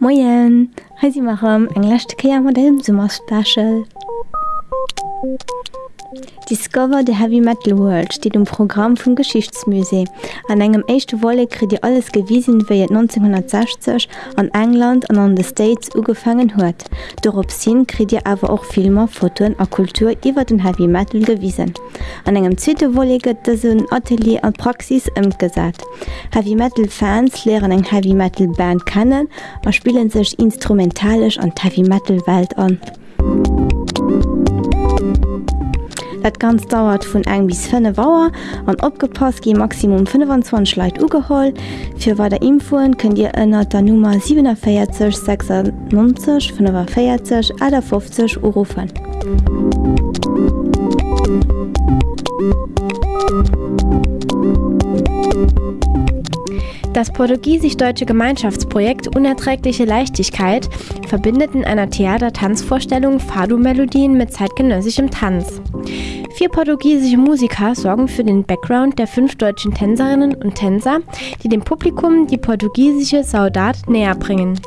Moien! Heisi machem englechte Käier Modell Summerspecial. Discover the Heavy Metal World steht im Programm vum Geschichtsmusee. An engem echte Wolle krit Dir alles gewiesen, wie 1960 an England an an the States ugefangen huet. Dorop sinn krit Dir awer auch Filmer, Fotoen a Kultur iwwer den Heavy Metal gewiesen. An engem Zwiete Wolleget dat un Atelier an Praxis ëmgesat. Heavy Metal Fans leeren eng Heavy Metal Band kennen, a spielen sech instrumentalisch an Heavy Metal Welt an. Dat ganz dauert vun eng bis 5 Waer an opgepasst gi Maximum 25 Leiit ugeholl. Fi war der könnt ihr ënner der Nummer 746 96 540 a 50 Eurofen. Das portugiesisch-deutsche Gemeinschaftsprojekt Unerträgliche Leichtigkeit verbindet in einer Theater-Tanzvorstellung Fado-Melodien mit zeitgenössischem Tanz. Vier portugiesische Musiker sorgen für den Background der fünf deutschen Tänzerinnen und Tänzer, die dem Publikum die portugiesische Saudat näher bringen.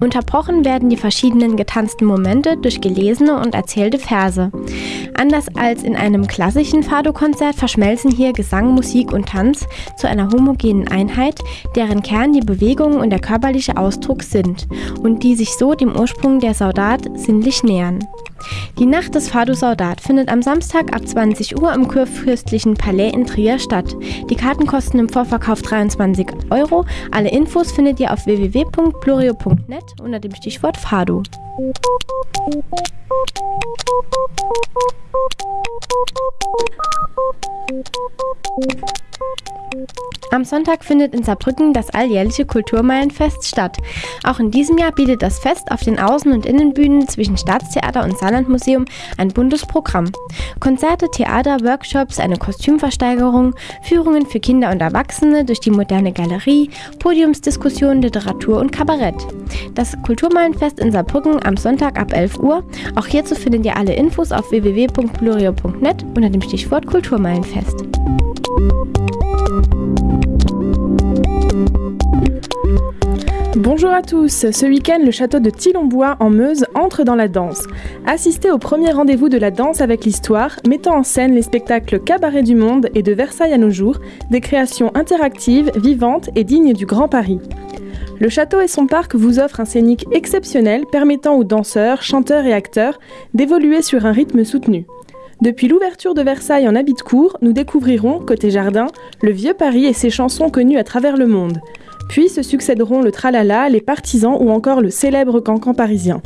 Unterbrochen werden die verschiedenen getanzten Momente durch gelesene und erzählte Verse. Anders als in einem klassischen Fado-Konzert verschmelzen hier Gesang, Musik und Tanz zu einer homogenen Einheit, deren Kern die Bewegungen und der körperliche Ausdruck sind und die sich so dem Ursprung der Saudat sinnlich nähern. Die Nacht des Fado Saudat findet am Samstag ab 20 Uhr im Kurfürstlichen Palais in Trier statt. Die Karten kosten im Vorverkauf 23 Euro. Alle Infos findet ihr auf www.plorio.net unter dem Stichwort Fado. Am Sonntag findet in Saarbrücken das alljährliche Kulturmeilenfest statt. Auch in diesem Jahr bietet das Fest auf den Außen- und Innenbühnen zwischen Staatstheater und Saarlandmuseum ein buntes Programm. Konzerte, Theater, Workshops, eine Kostümversteigerung, Führungen für Kinder und Erwachsene durch die moderne Galerie, Podiumsdiskussionen, Literatur und Kabarett. Das Kulturmeilenfest in Saarbrücken am Sonntag ab 11 Uhr. Auch hierzu findet ihr alle Infos auf www.plurio.net unter dem Stichwort Kulturmeilenfest. Bonjour à tous, ce week-end le château de Thilombois en Meuse entre dans la danse. Assistez au premier rendez-vous de la danse avec l'histoire, mettant en scène les spectacles Cabaret du Monde et de Versailles à nos jours, des créations interactives, vivantes et dignes du Grand Paris. Le château et son parc vous offrent un scénique exceptionnel permettant aux danseurs, chanteurs et acteurs d'évoluer sur un rythme soutenu. Depuis l'ouverture de Versailles en habit de court, nous découvrirons, côté jardin, le vieux Paris et ses chansons connues à travers le monde. Puis se succéderont le tralala, les partisans ou encore le célèbre cancan parisien.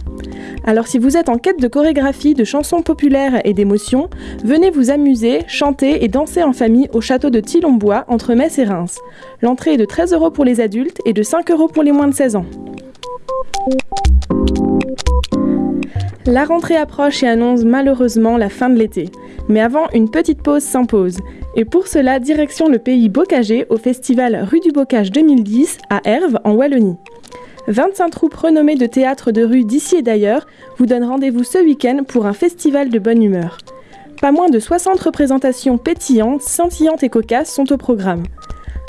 Alors si vous êtes en quête de chorégraphie, de chansons populaires et d'émotions, venez vous amuser, chanter et danser en famille au château de Thilombois entre Metz et Reims. L'entrée est de 13 euros pour les adultes et de 5 euros pour les moins de 16 ans. La rentrée approche et annonce malheureusement la fin de l'été. Mais avant, une petite pause s'impose. Et pour cela, direction le pays Bocagé au festival Rue du Bocage 2010 à Herve en Wallonie. 25 troupes renommées de théâtre de rue d'ici et d'ailleurs vous donnent rendez-vous ce week-end pour un festival de bonne humeur. Pas moins de 60 représentations pétillantes, scintillantes et cocasses sont au programme.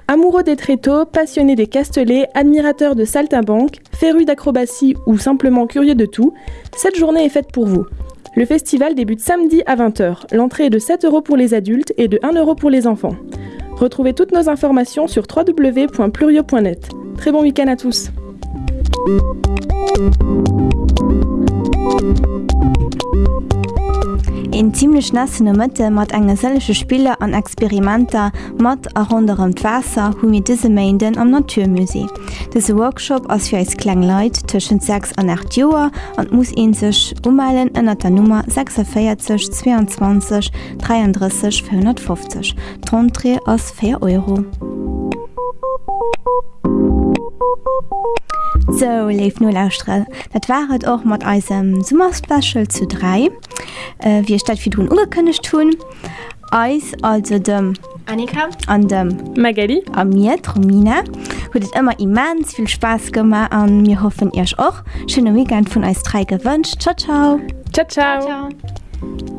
Amoureux des tréteaux, passionnés des castelets, admirateurs de saltimbanque, férus d'acrobatie ou simplement curieux de tout, cette journée est faite pour vous. Le festival débute samedi à 20h. L'entrée est de 7 euros pour les adultes et de 1 euro pour les enfants. Retrouvez toutes nos informations sur www.plurio.net. Très bon week-end à tous. en ziemlich nassene Mëtte mat eng engelselsche Spiele an Experimenter mat a runem d'Wasser dise Mainden am Naturmusee. Dese Workshop ass fir als Kklengleit tschen 6 an 8 Joer an muss en sech umeilen ënner der Nummer 46 22 33 450. Tontre ass 4 Euro. So leef null lausstre. Dat waret och mat eisem Summerspecial zu 3 äh, wie statt wie du ungekönnecht tun. Eis also dem Annika? an dem Magali an mir Tromina huet immer immens viel Spaß gemacht an mir hoffen ihr auch. Schöne weekend von Eis drei gewünscht. Ciao ciao. Ciao ciao, ciao. ciao.